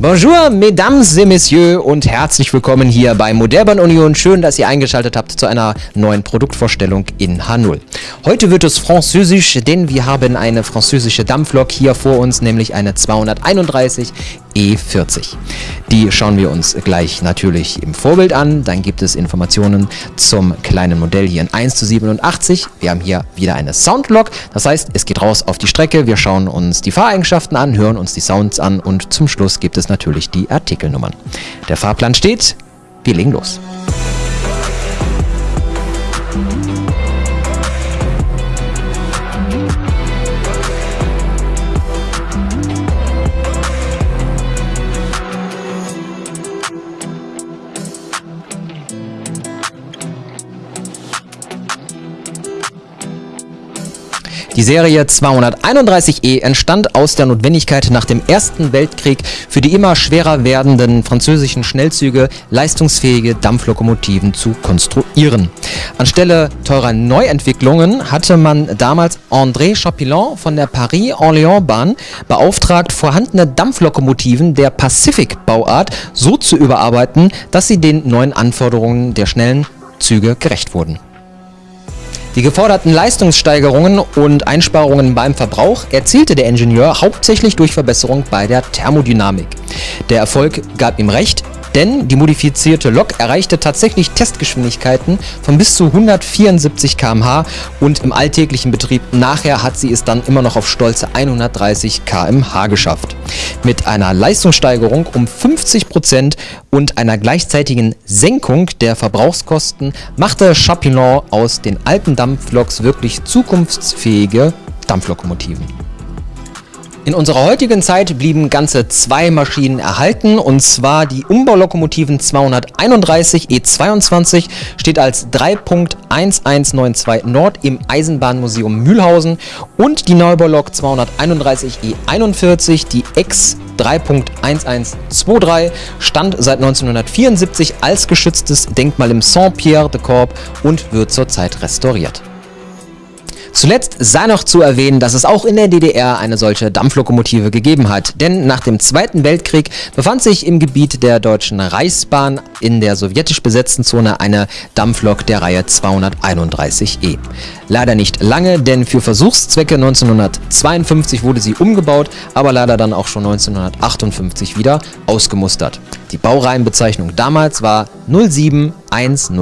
Bonjour, Mesdames et Messieurs und herzlich willkommen hier bei Modellbahn Union. Schön, dass ihr eingeschaltet habt zu einer neuen Produktvorstellung in H0. Heute wird es französisch, denn wir haben eine französische Dampflok hier vor uns, nämlich eine 231 E40. Die schauen wir uns gleich natürlich im Vorbild an. Dann gibt es Informationen zum kleinen Modell hier in 1 zu 87. Wir haben hier wieder eine Soundlok. Das heißt, es geht raus auf die Strecke. Wir schauen uns die Fahreigenschaften an, hören uns die Sounds an und zum Schluss gibt es natürlich die Artikelnummern. Der Fahrplan steht, wir legen los. Die Serie 231E entstand aus der Notwendigkeit nach dem Ersten Weltkrieg für die immer schwerer werdenden französischen Schnellzüge leistungsfähige Dampflokomotiven zu konstruieren. Anstelle teurer Neuentwicklungen hatte man damals André Chapillon von der Paris-Orléans-Bahn beauftragt, vorhandene Dampflokomotiven der Pacific-Bauart so zu überarbeiten, dass sie den neuen Anforderungen der schnellen Züge gerecht wurden. Die geforderten Leistungssteigerungen und Einsparungen beim Verbrauch erzielte der Ingenieur hauptsächlich durch Verbesserung bei der Thermodynamik. Der Erfolg gab ihm recht, denn die modifizierte Lok erreichte tatsächlich Testgeschwindigkeiten von bis zu 174 km/h und im alltäglichen Betrieb nachher hat sie es dann immer noch auf stolze 130 km/h geschafft. Mit einer Leistungssteigerung um 50% und einer gleichzeitigen Senkung der Verbrauchskosten machte Chapillon aus den alten Dampfloks wirklich zukunftsfähige Dampflokomotiven. In unserer heutigen Zeit blieben ganze zwei Maschinen erhalten und zwar die Umbaulokomotiven 231 E22 steht als 3.1192 Nord im Eisenbahnmuseum Mühlhausen und die Neubaulok 231 E41, die X 3.1123 stand seit 1974 als geschütztes Denkmal im Saint-Pierre-de-Corps und wird zurzeit restauriert. Zuletzt sei noch zu erwähnen, dass es auch in der DDR eine solche Dampflokomotive gegeben hat, denn nach dem Zweiten Weltkrieg befand sich im Gebiet der Deutschen Reichsbahn in der sowjetisch besetzten Zone eine Dampflok der Reihe 231E. Leider nicht lange, denn für Versuchszwecke 1952 wurde sie umgebaut, aber leider dann auch schon 1958 wieder ausgemustert. Die Baureihenbezeichnung damals war 07101.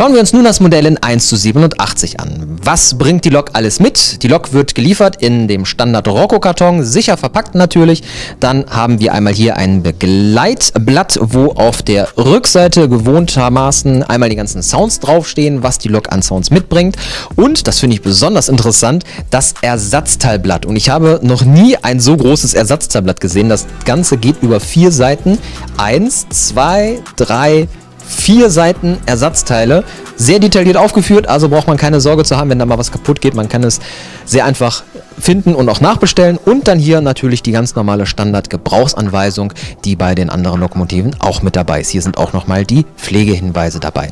Schauen wir uns nun das Modell in 1 zu 87 an. Was bringt die Lok alles mit? Die Lok wird geliefert in dem Standard Rocco-Karton, sicher verpackt natürlich. Dann haben wir einmal hier ein Begleitblatt, wo auf der Rückseite gewohntermaßen einmal die ganzen Sounds draufstehen, was die Lok an Sounds mitbringt. Und, das finde ich besonders interessant, das Ersatzteilblatt. Und ich habe noch nie ein so großes Ersatzteilblatt gesehen. Das Ganze geht über vier Seiten. Eins, zwei, drei, vier Seiten Ersatzteile, sehr detailliert aufgeführt, also braucht man keine Sorge zu haben, wenn da mal was kaputt geht. Man kann es sehr einfach finden und auch nachbestellen und dann hier natürlich die ganz normale Standard-Gebrauchsanweisung, die bei den anderen Lokomotiven auch mit dabei ist. Hier sind auch nochmal die Pflegehinweise dabei.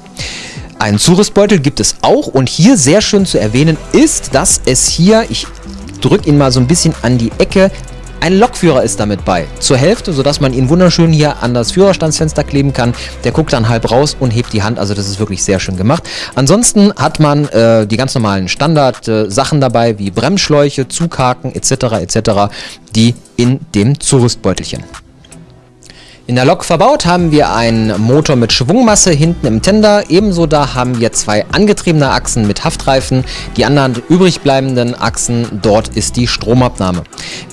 Einen Zurüstbeutel gibt es auch und hier sehr schön zu erwähnen ist, dass es hier, ich drücke ihn mal so ein bisschen an die Ecke, ein Lokführer ist damit bei, zur Hälfte, sodass man ihn wunderschön hier an das Führerstandsfenster kleben kann. Der guckt dann halb raus und hebt die Hand, also das ist wirklich sehr schön gemacht. Ansonsten hat man äh, die ganz normalen Standard-Sachen äh, dabei, wie Bremsschläuche, Zughaken etc. etc., die in dem Zurüstbeutelchen. In der Lok verbaut haben wir einen Motor mit Schwungmasse hinten im Tender, ebenso da haben wir zwei angetriebene Achsen mit Haftreifen, die anderen übrig bleibenden Achsen, dort ist die Stromabnahme.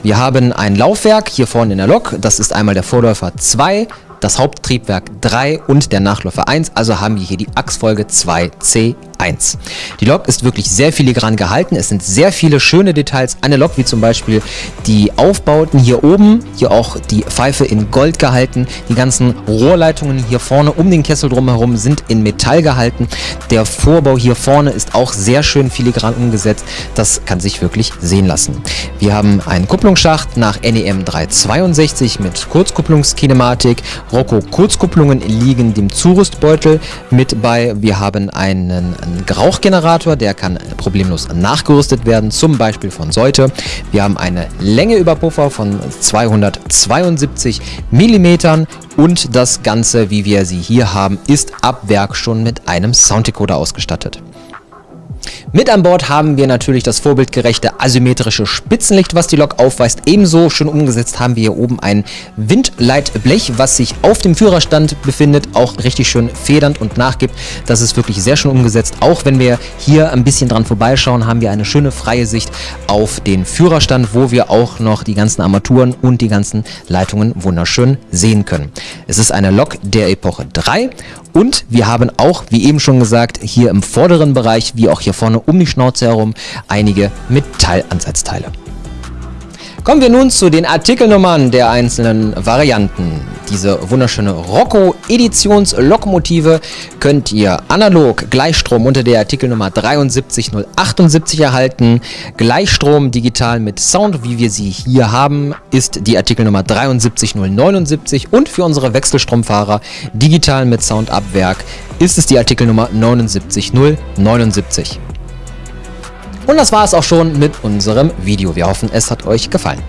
Wir haben ein Laufwerk hier vorne in der Lok, das ist einmal der Vorläufer 2, das Haupttriebwerk 3 und der Nachläufer 1, also haben wir hier die Achsfolge 2C 1. Die Lok ist wirklich sehr filigran gehalten. Es sind sehr viele schöne Details. Eine Lok wie zum Beispiel die Aufbauten hier oben, hier auch die Pfeife in Gold gehalten. Die ganzen Rohrleitungen hier vorne um den Kessel drumherum sind in Metall gehalten. Der Vorbau hier vorne ist auch sehr schön filigran umgesetzt. Das kann sich wirklich sehen lassen. Wir haben einen Kupplungsschacht nach NEM 362 mit Kurzkupplungskinematik. Rocco Kurzkupplungen liegen dem Zurüstbeutel mit bei. Wir haben einen Rauchgenerator, der kann problemlos nachgerüstet werden, zum Beispiel von Seute. Wir haben eine Längeüberpuffer von 272 mm und das Ganze, wie wir sie hier haben, ist ab Werk schon mit einem Sounddecoder ausgestattet. Mit an Bord haben wir natürlich das vorbildgerechte asymmetrische Spitzenlicht, was die Lok aufweist. Ebenso schon umgesetzt haben wir hier oben ein Windleitblech, was sich auf dem Führerstand befindet, auch richtig schön federnd und nachgibt. Das ist wirklich sehr schön umgesetzt. Auch wenn wir hier ein bisschen dran vorbeischauen, haben wir eine schöne freie Sicht auf den Führerstand, wo wir auch noch die ganzen Armaturen und die ganzen Leitungen wunderschön sehen können. Es ist eine Lok der Epoche 3 und wir haben auch, wie eben schon gesagt, hier im vorderen Bereich, wie auch hier vorne um die Schnauze herum einige Metallansatzteile. Kommen wir nun zu den Artikelnummern der einzelnen Varianten. Diese wunderschöne Rocco Editionslokomotive könnt ihr analog Gleichstrom unter der Artikelnummer 73078 erhalten. Gleichstrom digital mit Sound, wie wir sie hier haben, ist die Artikelnummer 73079 und für unsere Wechselstromfahrer digital mit Sound ab Werk ist es die Artikelnummer 79079. Und das war es auch schon mit unserem Video. Wir hoffen, es hat euch gefallen.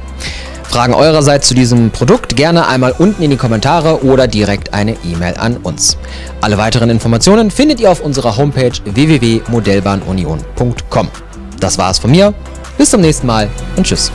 Fragen eurerseits zu diesem Produkt gerne einmal unten in die Kommentare oder direkt eine E-Mail an uns. Alle weiteren Informationen findet ihr auf unserer Homepage www.modellbahnunion.com. Das war es von mir. Bis zum nächsten Mal und tschüss.